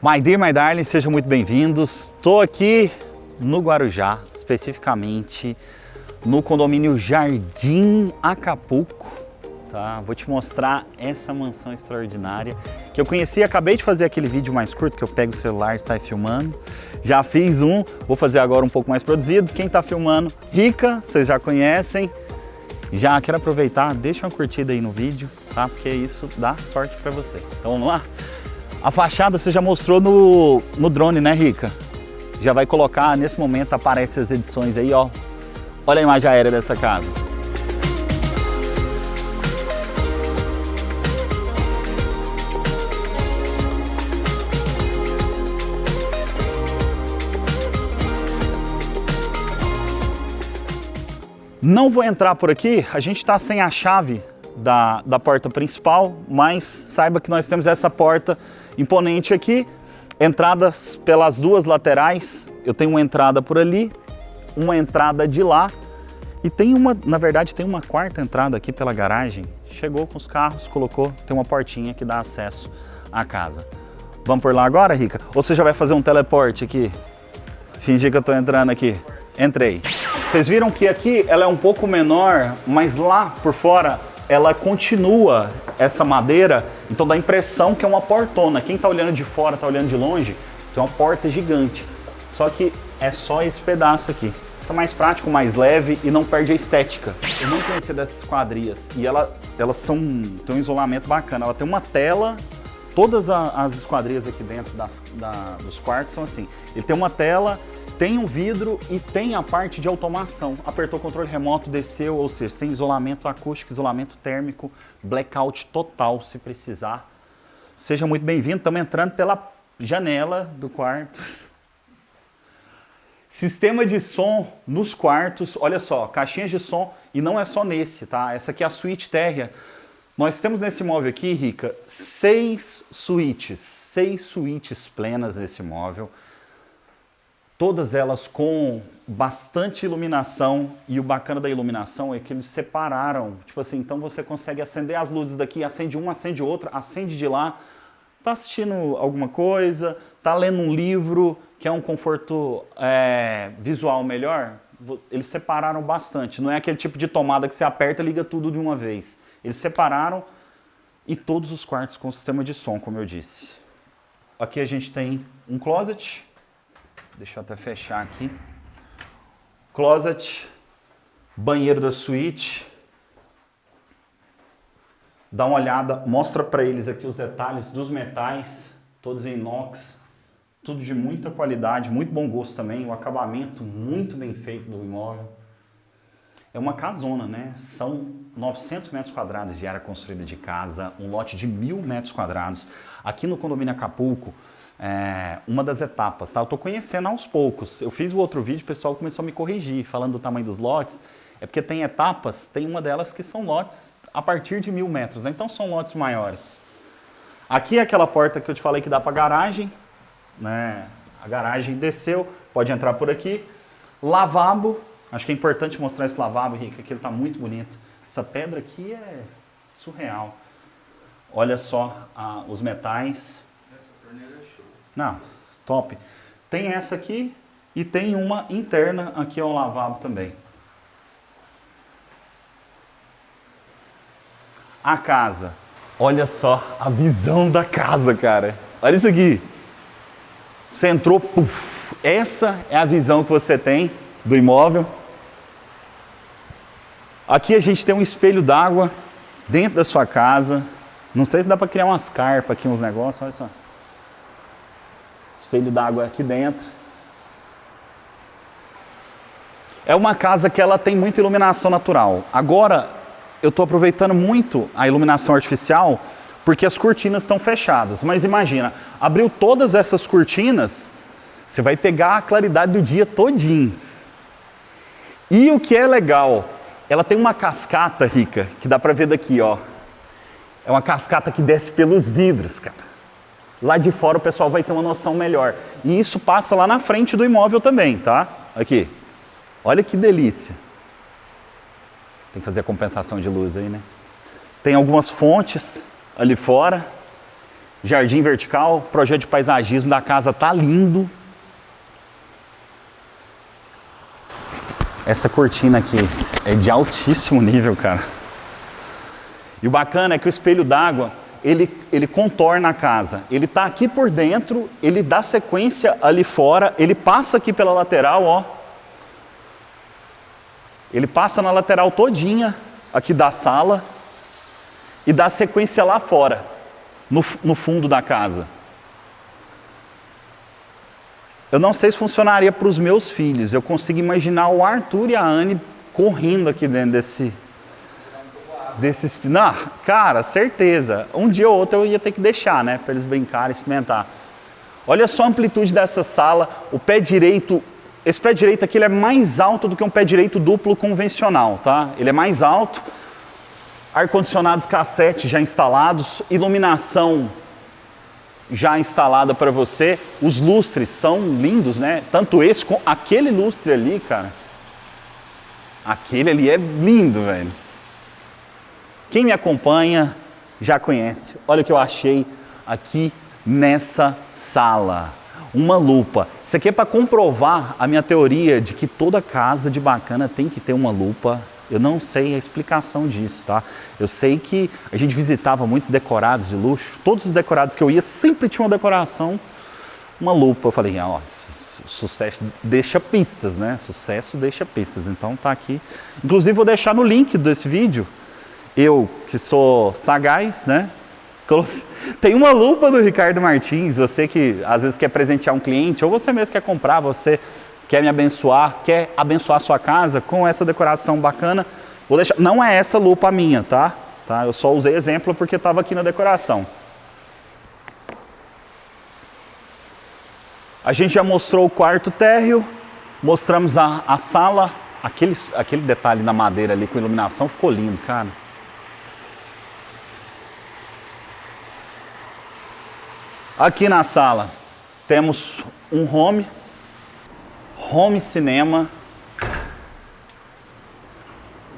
My dear, my darling, sejam muito bem-vindos. Estou aqui no Guarujá, especificamente no condomínio Jardim Acapulco. Tá? Vou te mostrar essa mansão extraordinária que eu conheci, acabei de fazer aquele vídeo mais curto que eu pego o celular e saio filmando. Já fiz um, vou fazer agora um pouco mais produzido. Quem está filmando, Rica, vocês já conhecem. Já quero aproveitar, deixa uma curtida aí no vídeo, tá? Porque isso dá sorte para você. Então vamos lá? A fachada você já mostrou no, no drone, né, Rica? Já vai colocar, nesse momento aparece as edições aí, ó. Olha a imagem aérea dessa casa. Não vou entrar por aqui, a gente está sem a chave da, da porta principal, mas saiba que nós temos essa porta imponente aqui, entradas pelas duas laterais, eu tenho uma entrada por ali, uma entrada de lá, e tem uma, na verdade tem uma quarta entrada aqui pela garagem, chegou com os carros, colocou, tem uma portinha que dá acesso à casa. Vamos por lá agora, Rica? Ou você já vai fazer um teleporte aqui? Fingir que eu estou entrando aqui. Entrei. Vocês viram que aqui ela é um pouco menor, mas lá por fora ela continua essa madeira, então dá a impressão que é uma portona. Quem está olhando de fora, está olhando de longe, tem uma porta gigante. Só que é só esse pedaço aqui. Fica mais prático, mais leve e não perde a estética. Eu não conhecia dessas quadrias e ela, elas são, tem um isolamento bacana. Ela tem uma tela, todas as esquadrias aqui dentro das, da, dos quartos são assim. Ele tem uma tela tem um vidro e tem a parte de automação. Apertou o controle remoto, desceu, ou seja, sem isolamento acústico, isolamento térmico, blackout total se precisar. Seja muito bem-vindo, estamos entrando pela janela do quarto. Sistema de som nos quartos, olha só, caixinhas de som, e não é só nesse, tá? Essa aqui é a suíte térrea. Nós temos nesse móvel aqui, Rica, seis suítes, seis suítes plenas nesse móvel todas elas com bastante iluminação e o bacana da iluminação é que eles separaram, tipo assim, então você consegue acender as luzes daqui, acende uma, acende outra, acende de lá, tá assistindo alguma coisa, tá lendo um livro, que é um conforto é, visual melhor, eles separaram bastante, não é aquele tipo de tomada que você aperta e liga tudo de uma vez. Eles separaram e todos os quartos com sistema de som, como eu disse. Aqui a gente tem um closet, Deixa eu até fechar aqui. Closet, banheiro da suíte. Dá uma olhada, mostra para eles aqui os detalhes dos metais, todos em inox, tudo de muita qualidade, muito bom gosto também, o acabamento muito bem feito do imóvel. É uma casona, né? São 900 metros quadrados de área construída de casa, um lote de mil metros quadrados. Aqui no condomínio Acapulco, é, uma das etapas, tá? Eu estou conhecendo aos poucos. Eu fiz o outro vídeo, o pessoal começou a me corrigir, falando do tamanho dos lotes. É porque tem etapas, tem uma delas que são lotes a partir de mil metros, né? Então são lotes maiores. Aqui é aquela porta que eu te falei que dá para garagem, né? A garagem desceu, pode entrar por aqui. Lavabo, acho que é importante mostrar esse lavabo, Rica, que ele está muito bonito. Essa pedra aqui é surreal. Olha só ah, os metais, não, top. Tem essa aqui e tem uma interna aqui ao lavabo também. A casa. Olha só a visão da casa, cara. Olha isso aqui. Você entrou, puff. Essa é a visão que você tem do imóvel. Aqui a gente tem um espelho d'água dentro da sua casa. Não sei se dá para criar umas carpas aqui, uns negócios, olha só espelho d'água aqui dentro. É uma casa que ela tem muita iluminação natural. Agora, eu estou aproveitando muito a iluminação artificial porque as cortinas estão fechadas. Mas imagina, abriu todas essas cortinas, você vai pegar a claridade do dia todinho. E o que é legal, ela tem uma cascata rica, que dá para ver daqui, ó. É uma cascata que desce pelos vidros, cara. Lá de fora o pessoal vai ter uma noção melhor. E isso passa lá na frente do imóvel também, tá? Aqui. Olha que delícia. Tem que fazer a compensação de luz aí, né? Tem algumas fontes ali fora. Jardim vertical, projeto de paisagismo da casa tá lindo. Essa cortina aqui é de altíssimo nível, cara. E o bacana é que o espelho d'água, ele, ele contorna a casa. Ele tá aqui por dentro, ele dá sequência ali fora, ele passa aqui pela lateral, ó. Ele passa na lateral todinha aqui da sala e dá sequência lá fora, no, no fundo da casa. Eu não sei se funcionaria para os meus filhos. Eu consigo imaginar o Arthur e a Anne correndo aqui dentro desse... desse não, cara, certeza. Um dia ou outro eu ia ter que deixar, né? Para eles brincarem, experimentar. Olha só a amplitude dessa sala. O pé direito... Esse pé direito aqui ele é mais alto do que um pé direito duplo convencional, tá? Ele é mais alto. Ar-condicionados cassete já instalados. Iluminação já instalada para você. Os lustres são lindos, né? Tanto esse com aquele lustre ali, cara. Aquele ali é lindo, velho. Quem me acompanha já conhece. Olha o que eu achei aqui nessa sala. Uma lupa. Isso aqui é para comprovar a minha teoria de que toda casa de bacana tem que ter uma lupa eu não sei a explicação disso, tá? Eu sei que a gente visitava muitos decorados de luxo, todos os decorados que eu ia sempre tinha uma decoração, uma lupa. Eu falei, ó, sucesso deixa pistas, né? Sucesso deixa pistas. Então tá aqui. Inclusive vou deixar no link desse vídeo, eu que sou sagaz, né? Tem uma lupa do Ricardo Martins, você que às vezes quer presentear um cliente, ou você mesmo quer comprar, você quer me abençoar, quer abençoar a sua casa com essa decoração bacana, vou deixar, não é essa lupa minha, tá? tá? Eu só usei exemplo porque estava aqui na decoração. A gente já mostrou o quarto térreo, mostramos a, a sala, aquele, aquele detalhe na madeira ali com iluminação ficou lindo, cara. Aqui na sala temos um home, home cinema.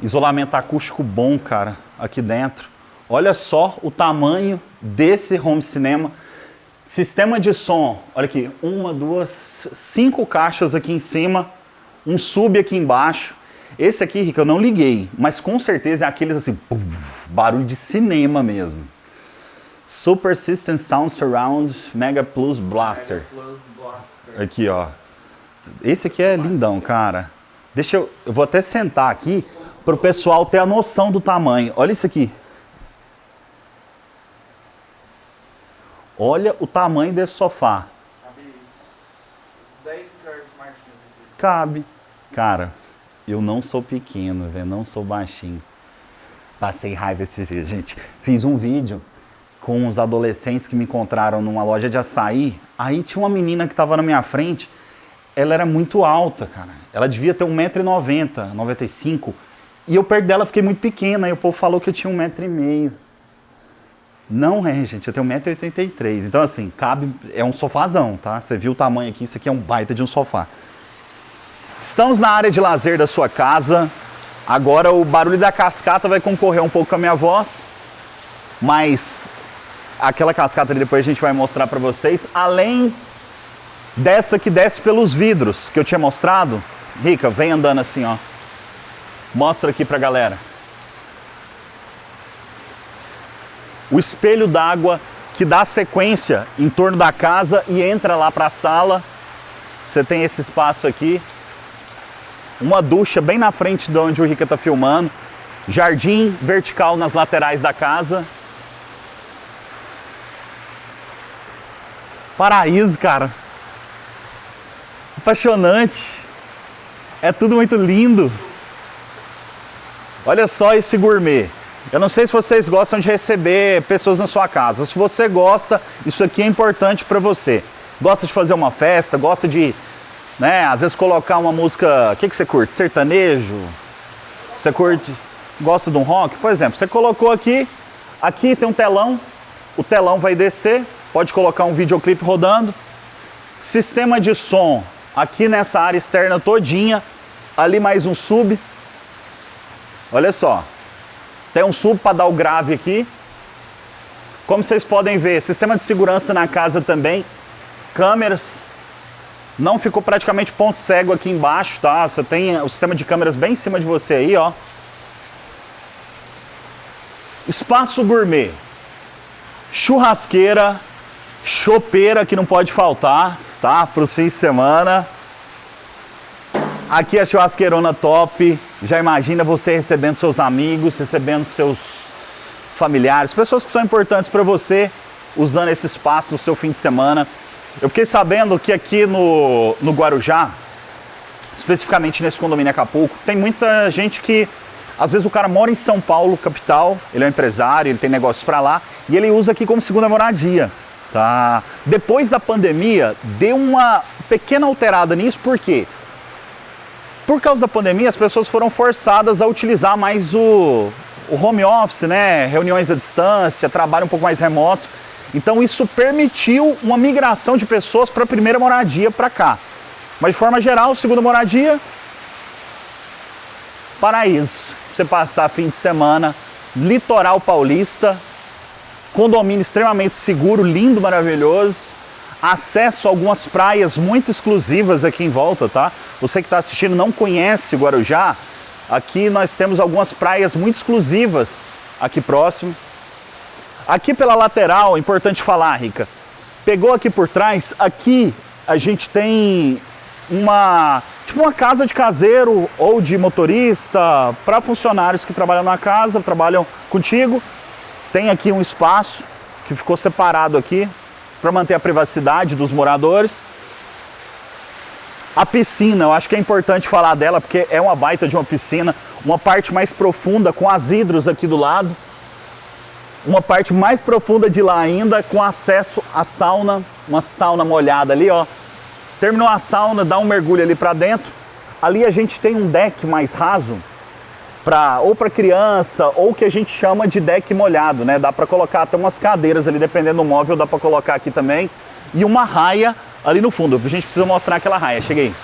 Isolamento acústico bom, cara, aqui dentro. Olha só o tamanho desse home cinema. Sistema de som, olha aqui, uma, duas, cinco caixas aqui em cima, um sub aqui embaixo. Esse aqui, Rica, eu não liguei, mas com certeza é aqueles assim, barulho de cinema mesmo. Super System Sound Surround Mega Plus Blaster. Mega Plus Blaster. Aqui, ó. Esse aqui é lindão, cara. Deixa eu... Eu vou até sentar aqui para o pessoal ter a noção do tamanho. Olha isso aqui. Olha o tamanho desse sofá. Cabe 10 Cabe. Cara, eu não sou pequeno, velho. Não sou baixinho. Passei raiva esse dia, gente. Fiz um vídeo com os adolescentes que me encontraram numa loja de açaí. Aí tinha uma menina que estava na minha frente ela era muito alta, cara. Ela devia ter 1,90m, 95 E eu perto dela fiquei muito pequena, e o povo falou que eu tinha 1,5m. Não é, gente, eu tenho 1,83m. Então, assim, cabe, é um sofazão, tá? Você viu o tamanho aqui, isso aqui é um baita de um sofá. Estamos na área de lazer da sua casa. Agora o barulho da cascata vai concorrer um pouco com a minha voz, mas aquela cascata ali depois a gente vai mostrar para vocês. Além dessa que desce pelos vidros que eu tinha mostrado. Rica, vem andando assim, ó. Mostra aqui pra galera. O espelho d'água que dá sequência em torno da casa e entra lá para a sala. Você tem esse espaço aqui. Uma ducha bem na frente de onde o Rica está filmando. Jardim vertical nas laterais da casa. Paraíso, cara apaixonante. É tudo muito lindo. Olha só esse gourmet. Eu não sei se vocês gostam de receber pessoas na sua casa. Se você gosta, isso aqui é importante para você. Gosta de fazer uma festa, gosta de, né, às vezes colocar uma música... O que, que você curte? Sertanejo? Você curte... Gosta de um rock? Por exemplo, você colocou aqui, aqui tem um telão, o telão vai descer, pode colocar um videoclipe rodando. Sistema de som, aqui nessa área externa todinha, ali mais um sub. Olha só, tem um sub para dar o grave aqui. Como vocês podem ver, sistema de segurança na casa também, câmeras, não ficou praticamente ponto cego aqui embaixo, tá? Você tem o sistema de câmeras bem em cima de você aí, ó. Espaço gourmet, churrasqueira, chopeira que não pode faltar, tá? Para os fins de semana. Aqui a churrasqueirona top. Já imagina você recebendo seus amigos, recebendo seus familiares, pessoas que são importantes para você, usando esse espaço no seu fim de semana. Eu fiquei sabendo que aqui no, no Guarujá, especificamente nesse condomínio Acapulco, tem muita gente que, às vezes o cara mora em São Paulo, capital, ele é um empresário, ele tem negócios para lá, e ele usa aqui como segunda moradia. Tá? Depois da pandemia, deu uma pequena alterada nisso, por quê? Por causa da pandemia, as pessoas foram forçadas a utilizar mais o, o home office, né, reuniões à distância, trabalho um pouco mais remoto. Então isso permitiu uma migração de pessoas para a primeira moradia para cá. Mas de forma geral, segunda moradia, paraíso. Você passar fim de semana, litoral paulista, condomínio extremamente seguro, lindo, maravilhoso, acesso a algumas praias muito exclusivas aqui em volta, tá? Você que está assistindo não conhece Guarujá, Aqui nós temos algumas praias muito exclusivas aqui próximo. Aqui pela lateral, importante falar, Rica, pegou aqui por trás, aqui a gente tem uma, tipo uma casa de caseiro ou de motorista para funcionários que trabalham na casa, trabalham contigo. Tem aqui um espaço que ficou separado aqui para manter a privacidade dos moradores. A piscina, eu acho que é importante falar dela porque é uma baita de uma piscina, uma parte mais profunda com as hidros aqui do lado, uma parte mais profunda de lá ainda com acesso à sauna, uma sauna molhada ali, ó. Terminou a sauna, dá um mergulho ali para dentro. Ali a gente tem um deck mais raso para ou para criança ou que a gente chama de deck molhado, né? Dá para colocar até umas cadeiras ali, dependendo do móvel, dá para colocar aqui também. E uma raia ali no fundo. A gente precisa mostrar aquela raia. Cheguei.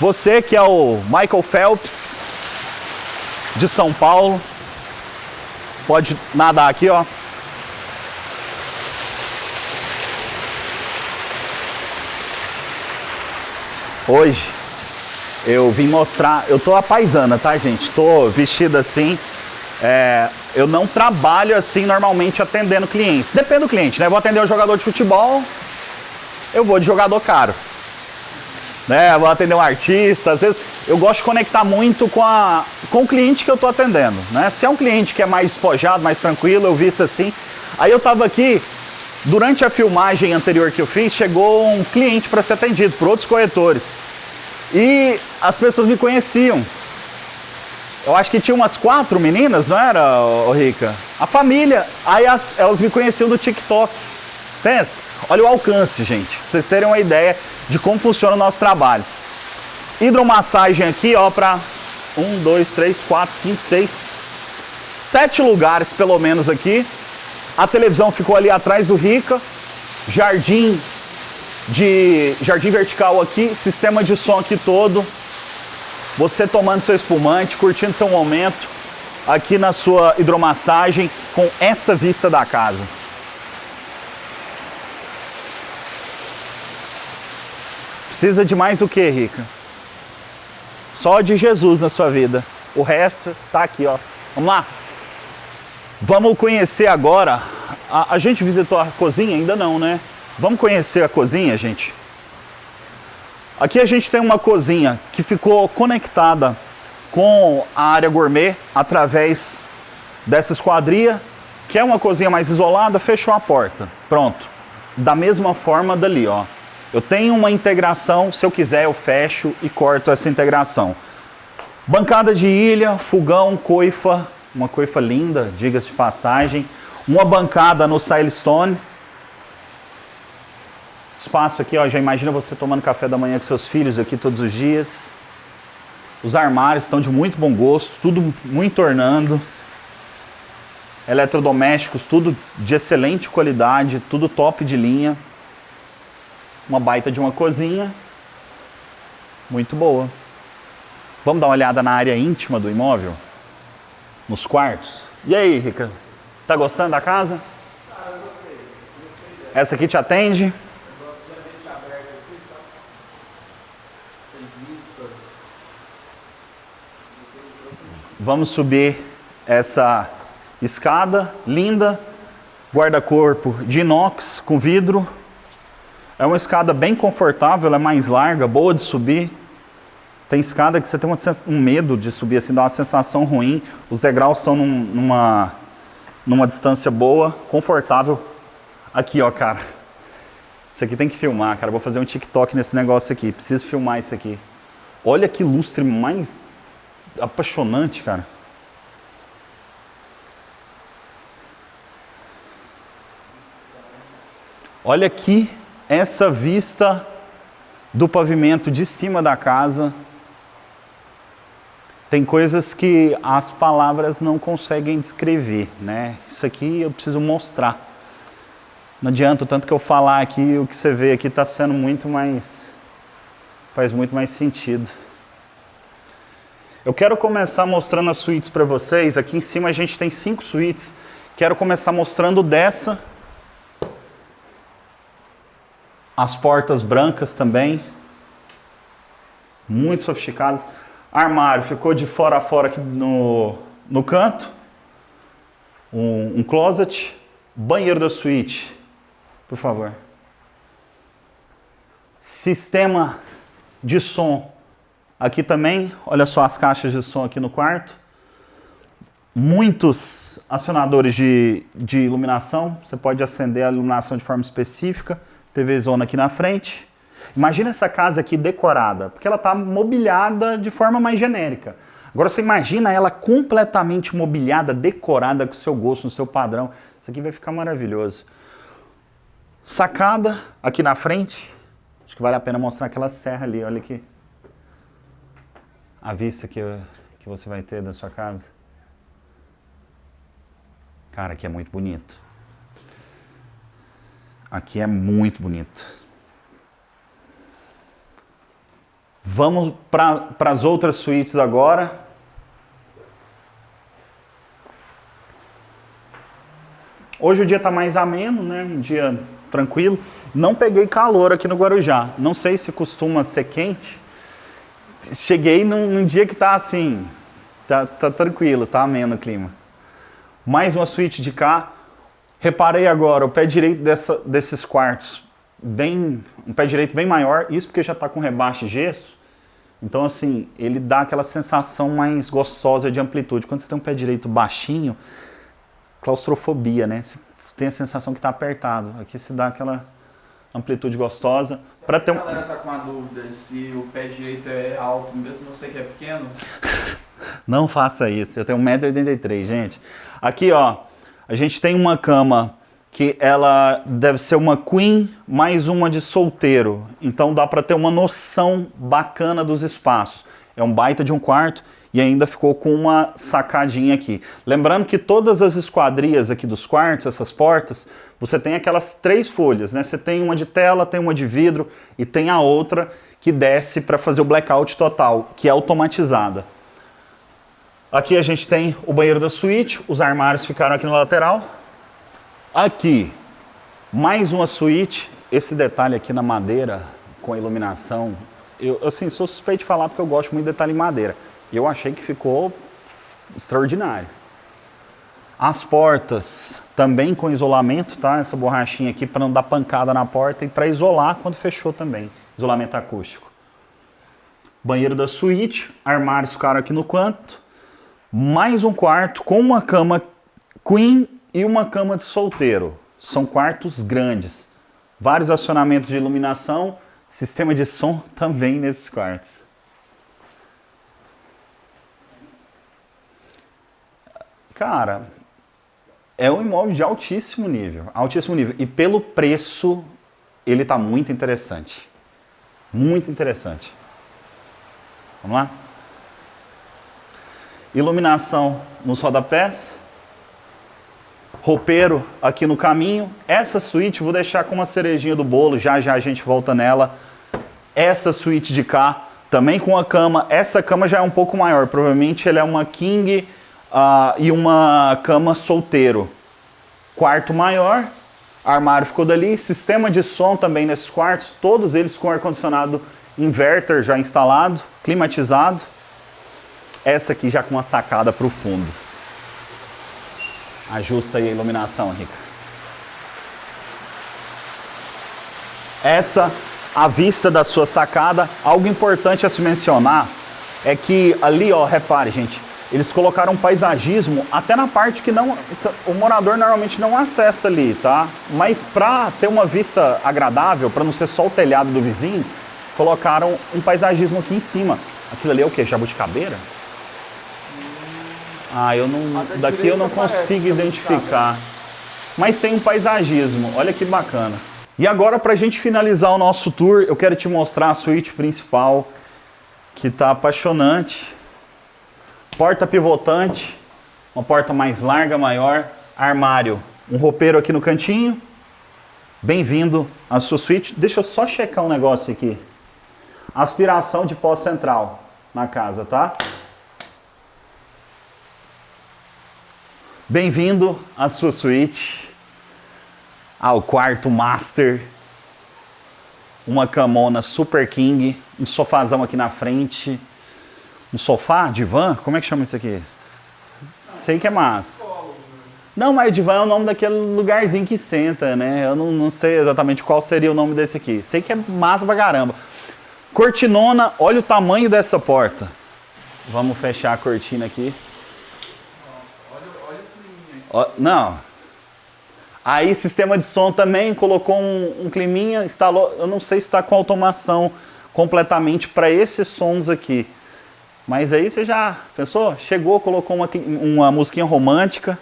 Você que é o Michael Phelps de São Paulo, pode nadar aqui, ó. Hoje eu vim mostrar, eu tô a paisana, tá gente? Tô vestido assim, é, eu não trabalho assim normalmente atendendo clientes. Depende do cliente, né? Vou atender um jogador de futebol, eu vou de jogador caro. Né? vou atender um artista, às vezes eu gosto de conectar muito com, a, com o cliente que eu estou atendendo. Né? Se é um cliente que é mais despojado, mais tranquilo, eu visto assim. Aí eu estava aqui, durante a filmagem anterior que eu fiz, chegou um cliente para ser atendido por outros corretores. E as pessoas me conheciam. Eu acho que tinha umas quatro meninas, não era, ô, Rica? A família. Aí as, elas me conheciam do TikTok. Pensa. Olha o alcance, gente. Pra vocês terem uma ideia de como funciona o nosso trabalho. Hidromassagem aqui, ó, para um, dois, três, quatro, cinco, seis, sete lugares pelo menos aqui. A televisão ficou ali atrás do Rica. Jardim de jardim vertical aqui, sistema de som aqui todo. Você tomando seu espumante, curtindo seu momento aqui na sua hidromassagem com essa vista da casa. Precisa de mais o que, Rica? Só de Jesus na sua vida. O resto tá aqui, ó. Vamos lá? Vamos conhecer agora. A, a gente visitou a cozinha? Ainda não, né? Vamos conhecer a cozinha, gente? Aqui a gente tem uma cozinha que ficou conectada com a área gourmet através dessa esquadria, que é uma cozinha mais isolada, fechou a porta. Pronto. Da mesma forma dali, ó. Eu tenho uma integração, se eu quiser eu fecho e corto essa integração. Bancada de ilha, fogão, coifa, uma coifa linda, diga-se de passagem. Uma bancada no Silestone, Espaço aqui, ó, já imagina você tomando café da manhã com seus filhos aqui todos os dias. Os armários estão de muito bom gosto, tudo muito ornando. Eletrodomésticos, tudo de excelente qualidade, tudo top de linha. Uma baita de uma cozinha. Muito boa. Vamos dar uma olhada na área íntima do imóvel? Nos quartos? E aí, Rica? Tá gostando da casa? Essa aqui te atende? Vamos subir essa escada linda, guarda-corpo de inox com vidro. É uma escada bem confortável, é mais larga, boa de subir. Tem escada que você tem um medo de subir, assim, dá uma sensação ruim. Os degraus estão num, numa, numa distância boa, confortável. Aqui, ó, cara. Isso aqui tem que filmar, cara. Vou fazer um TikTok nesse negócio aqui. Preciso filmar isso aqui. Olha que lustre mais apaixonante, cara. Olha aqui essa vista do pavimento de cima da casa. Tem coisas que as palavras não conseguem descrever, né? Isso aqui eu preciso mostrar. Não adianta tanto que eu falar aqui, o que você vê aqui está sendo muito mais... faz muito mais sentido. Eu quero começar mostrando as suítes para vocês. Aqui em cima a gente tem cinco suítes. Quero começar mostrando dessa. As portas brancas também. Muito sofisticadas. Armário ficou de fora a fora aqui no, no canto. Um, um closet. Banheiro da suíte, por favor. Sistema de som Aqui também, olha só as caixas de som aqui no quarto. Muitos acionadores de, de iluminação. Você pode acender a iluminação de forma específica. TV zona aqui na frente. Imagina essa casa aqui decorada, porque ela está mobiliada de forma mais genérica. Agora você imagina ela completamente mobiliada, decorada com o seu gosto, no seu padrão. Isso aqui vai ficar maravilhoso. Sacada aqui na frente. Acho que vale a pena mostrar aquela serra ali, olha aqui a vista que, que você vai ter da sua casa? Cara, aqui é muito bonito. Aqui é muito bonito. Vamos para as outras suítes agora. Hoje o dia está mais ameno, né? Um dia tranquilo. Não peguei calor aqui no Guarujá. Não sei se costuma ser quente, cheguei num, num, dia que tá assim, tá, tá tranquilo, tá ameno o clima. Mais uma suíte de cá. Reparei agora, o pé direito dessa, desses quartos, bem, um pé direito bem maior, isso porque já tá com rebaixo de gesso. Então assim, ele dá aquela sensação mais gostosa de amplitude. Quando você tem um pé direito baixinho, claustrofobia, né? Você tem a sensação que está apertado. Aqui se dá aquela amplitude gostosa. Para ter um... A galera tá com a dúvida se o pé direito é alto, mesmo você que é pequeno? Não faça isso. Eu tenho 1,83m, gente. Aqui, ó, a gente tem uma cama que ela deve ser uma queen mais uma de solteiro. Então dá para ter uma noção bacana dos espaços. É um baita de um quarto e ainda ficou com uma sacadinha aqui. Lembrando que todas as esquadrias aqui dos quartos, essas portas, você tem aquelas três folhas, né? Você tem uma de tela, tem uma de vidro e tem a outra que desce para fazer o blackout total, que é automatizada. Aqui a gente tem o banheiro da suíte, os armários ficaram aqui na lateral. Aqui, mais uma suíte, esse detalhe aqui na madeira, com a iluminação, eu assim, sou suspeito de falar porque eu gosto muito de detalhe em madeira eu achei que ficou extraordinário. As portas também com isolamento, tá? Essa borrachinha aqui para não dar pancada na porta e para isolar quando fechou também. Isolamento acústico. Banheiro da suíte, armários ficaram aqui no canto. Mais um quarto com uma cama queen e uma cama de solteiro. São quartos grandes. Vários acionamentos de iluminação, sistema de som também nesses quartos. Cara, é um imóvel de altíssimo nível, altíssimo nível. E pelo preço, ele está muito interessante. Muito interessante. Vamos lá? Iluminação nos rodapés. Roupeiro aqui no caminho. Essa suíte vou deixar com uma cerejinha do bolo, já já a gente volta nela. Essa suíte de cá, também com a cama. Essa cama já é um pouco maior, provavelmente ela é uma king uh, e uma cama solteiro. quarto maior, armário ficou dali, sistema de som também nesses quartos, todos eles com ar-condicionado inverter já instalado, climatizado. Essa aqui já com uma sacada para o fundo. Ajusta aí a iluminação, Rica. Essa, a vista da sua sacada. Algo importante a se mencionar é que ali, ó, repare, gente, eles colocaram um paisagismo até na parte que não o morador normalmente não acessa ali, tá? Mas para ter uma vista agradável, para não ser só o telhado do vizinho, colocaram um paisagismo aqui em cima. Aquilo ali é o que? Jabuticabeira? Ah, eu não. Daqui eu não consigo identificar. Mas tem um paisagismo. Olha que bacana. E agora, para a gente finalizar o nosso tour, eu quero te mostrar a suíte principal, que está apaixonante. Porta pivotante, uma porta mais larga, maior, armário, um roupeiro aqui no cantinho. Bem-vindo à sua suíte. Deixa eu só checar um negócio aqui. Aspiração de pó central na casa, tá? Bem-vindo à sua suíte, ao quarto master, uma camona super king, um sofazão aqui na frente, um sofá, divã? Como é que chama isso aqui? Sei que é massa. Não, mas divã é o nome daquele lugarzinho que senta, né? Eu não, não sei exatamente qual seria o nome desse aqui. Sei que é massa pra caramba. Cortinona, olha o tamanho dessa porta. Vamos fechar a cortina aqui. Olha, não. Aí, sistema de som também, colocou um, um climinha, instalou, eu não sei se está com automação completamente para esses sons aqui. Mas aí você já pensou? Chegou, colocou uma, uma musiquinha romântica.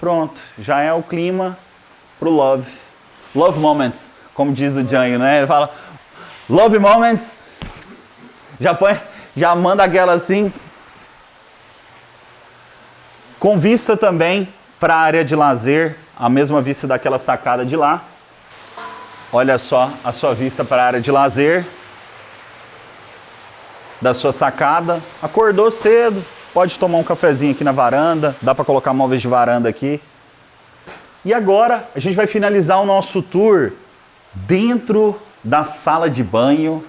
Pronto, já é o clima pro love. Love moments, como diz o Django, né? Ele fala love moments. Já põe, já manda aquela assim. Com vista também para a área de lazer, a mesma vista daquela sacada de lá. Olha só a sua vista para a área de lazer da sua sacada, acordou cedo, pode tomar um cafezinho aqui na varanda, dá para colocar móveis de varanda aqui. E agora a gente vai finalizar o nosso tour dentro da sala de banho,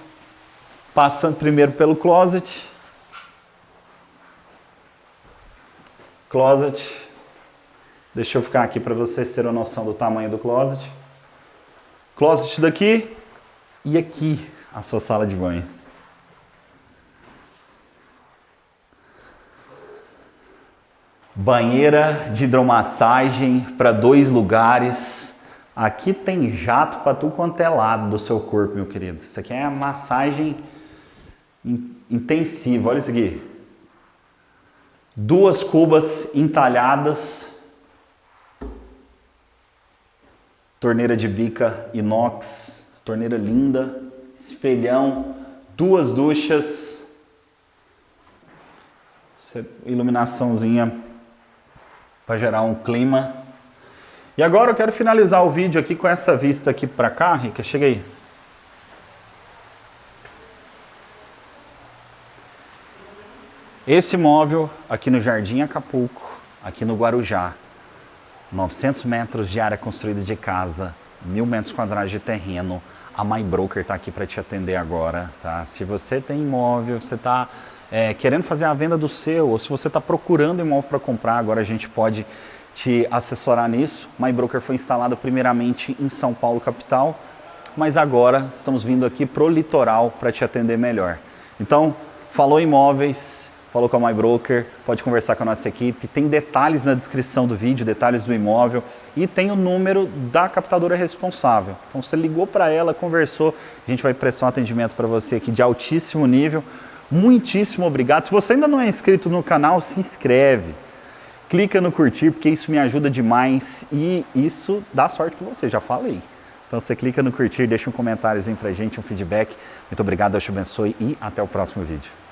passando primeiro pelo closet. Closet. Deixa eu ficar aqui para vocês terem noção do tamanho do closet. Closet daqui e aqui a sua sala de banho. Banheira de hidromassagem para dois lugares. Aqui tem jato para tu quanto é lado do seu corpo, meu querido. Isso aqui é a massagem intensiva. Olha isso aqui. Duas cubas entalhadas. Torneira de bica inox. Torneira linda. Espelhão. Duas duchas. Iluminaçãozinha para gerar um clima. E agora eu quero finalizar o vídeo aqui com essa vista aqui para cá, Rica, chega aí. Esse móvel aqui no Jardim Acapulco, aqui no Guarujá, 900 metros de área construída de casa, mil metros quadrados de terreno, a My Broker está aqui para te atender agora, tá? Se você tem imóvel, você está é, querendo fazer a venda do seu, ou se você está procurando imóvel para comprar, agora a gente pode te assessorar nisso. MyBroker foi instalado primeiramente em São Paulo, capital, mas agora estamos vindo aqui para o litoral para te atender melhor. Então, falou imóveis, falou com a MyBroker, pode conversar com a nossa equipe, tem detalhes na descrição do vídeo, detalhes do imóvel e tem o número da captadora responsável. Então, você ligou para ela, conversou, a gente vai prestar um atendimento para você aqui de altíssimo nível, Muitíssimo obrigado. Se você ainda não é inscrito no canal, se inscreve. Clica no curtir, porque isso me ajuda demais e isso dá sorte para você, já falei. Então você clica no curtir, deixa um comentáriozinho pra gente, um feedback. Muito obrigado, Deus te abençoe e até o próximo vídeo.